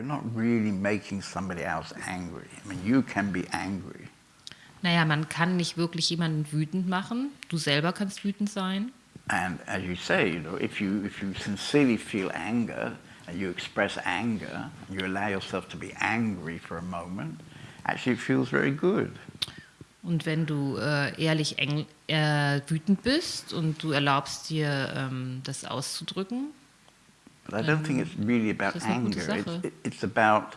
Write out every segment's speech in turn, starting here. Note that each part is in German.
not really making somebody else angry. I mean, you can be angry. Naja, man kann nicht wirklich jemanden wütend machen. Du selber kannst wütend sein. And as you say, you know, if you, if you sincerely feel anger and you express anger, you allow yourself to be angry for a moment, actually it feels very good. Und wenn du äh, ehrlich eng, äh, wütend bist und du erlaubst dir, ähm, das auszudrücken, But I don't think it's really about anger. It's, it's about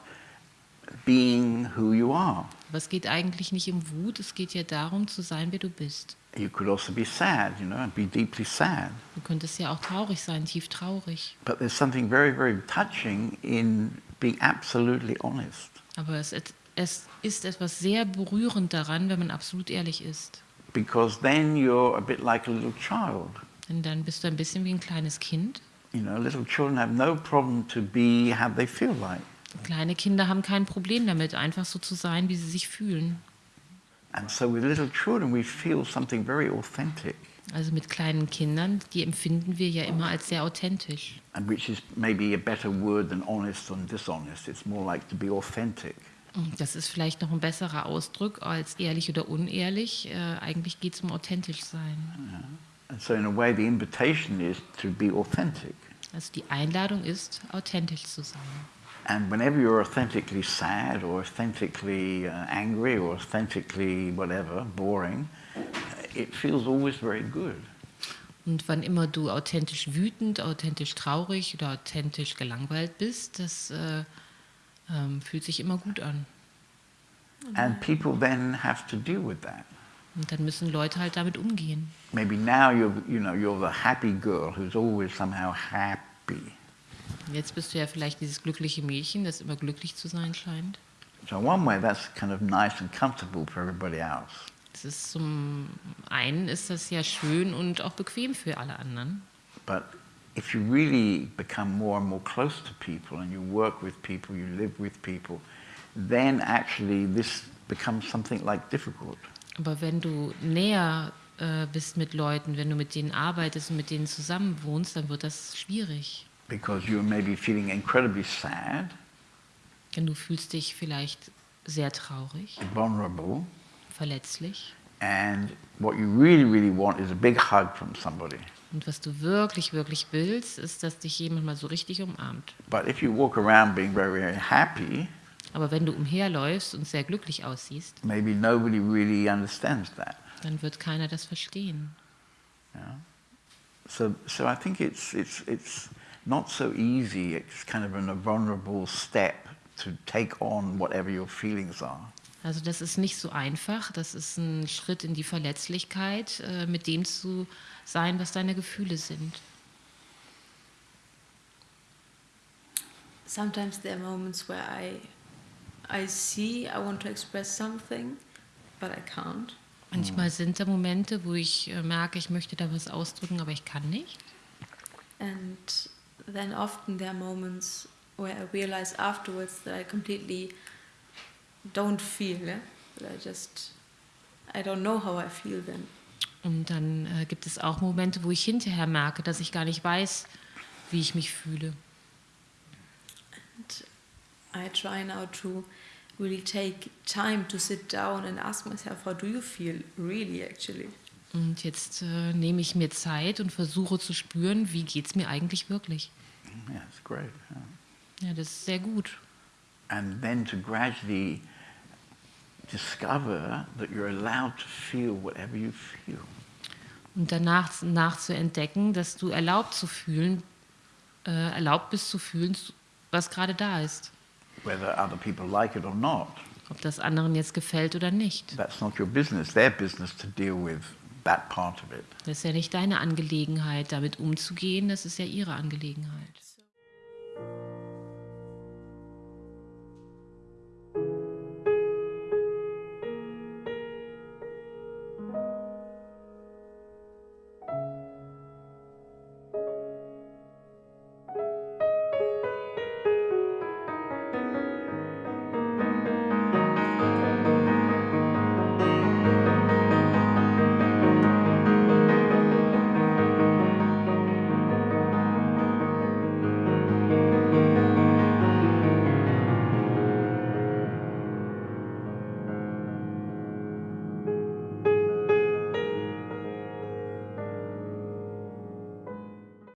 being who you are. aber es geht eigentlich nicht um Wut, es geht ja darum, zu sein, wer du bist. You could also be sad, you know, and be deeply sad. Du könntest ja auch traurig sein, tief traurig. But there's something very, very touching in being absolutely honest. Aber es, es ist etwas sehr berührend daran, wenn man absolut ehrlich ist. Because then you're a bit like a little child. Denn dann bist du ein bisschen wie ein kleines Kind. You know, little children have no problem to be how they feel like. Kleine Kinder haben kein Problem damit, einfach so zu sein, wie sie sich fühlen. And so with little children, we feel something very authentic, Also mit kleinen Kindern, die empfinden wir ja immer als sehr authentisch. and which is maybe a better word than honest and dishonest. It's more like to be authentic. Und Das ist vielleicht noch ein besserer Ausdruck als ehrlich oder unehrlich. Äh, eigentlich geht es um authentisch sein. And so in a way, the invitation is to be authentic. Also die Einladung ist, authentisch zu sein. And whenever you're authentically sad or authentically uh, angry or authentically whatever, boring, uh, it feels always very good. Und wann immer du authentisch wütend, authentisch traurig oder authentisch gelangweilt bist, das äh, ähm, fühlt sich immer gut an. And people then have to deal with that. Und dann müssen Leute halt damit umgehen. Maybe now you're, you know, you're the happy girl who's always somehow happy. Jetzt bist du ja vielleicht dieses glückliche Mädchen, das immer glücklich zu sein scheint. So one way, that's kind of nice and comfortable for everybody else. Das ist zum einen ist das ja schön und auch bequem für alle anderen. But if you really become more and more close to people and you work with people, you live with people, then actually this becomes something like difficult. Aber wenn du näher äh, bist mit Leuten, wenn du mit denen arbeitest und mit denen zusammen wohnst, dann wird das schwierig. Because you're maybe feeling incredibly sad, Denn du fühlst dich vielleicht sehr traurig, vulnerable, verletzlich. and what you really, really want is a big hug from somebody. Und was du wirklich, wirklich willst, ist, dass dich jemand mal so richtig umarmt. But if you walk around being very, very happy, Aber wenn du umherläufst und sehr glücklich aussiehst, maybe nobody really understands that. dann wird keiner das verstehen. Yeah? So, so I think it's, it's, it's not so easy. It's kind of a vulnerable step to take on whatever your feelings are. Also das ist nicht so einfach. Das ist ein Schritt in die Verletzlichkeit, äh, mit dem zu sein, was deine Gefühle sind. Sometimes there are moments where I, I see I want to express something, but I can't. Manchmal sind da Momente, wo ich äh, merke, ich möchte da was ausdrücken, aber ich kann nicht. And then often there are moments where I realize afterwards that I completely don't feel, yeah? that I just, I don't know how I feel then. Und dann äh, gibt es auch Momente, wo ich hinterher merke, dass ich gar nicht weiß, wie ich mich fühle. I try now to really take time to sit down and ask myself, how do you feel really actually? Und jetzt äh, nehme ich mir Zeit und versuche zu spüren, wie geht es mir eigentlich wirklich. Yeah, it's great. yeah. Ja, das ist sehr gut. And then to gradually discover that you're allowed to feel whatever you feel. Und danach nach zu entdecken, dass du erlaubt zu fühlen, äh, erlaubt bist zu fühlen, was gerade da ist. Whether other people like it or not, Ob das anderen jetzt gefällt oder nicht. that's not your business. Their business to deal with that part of it. Das ist ja nicht deine Angelegenheit, damit umzugehen, das ist ja ihre Angelegenheit.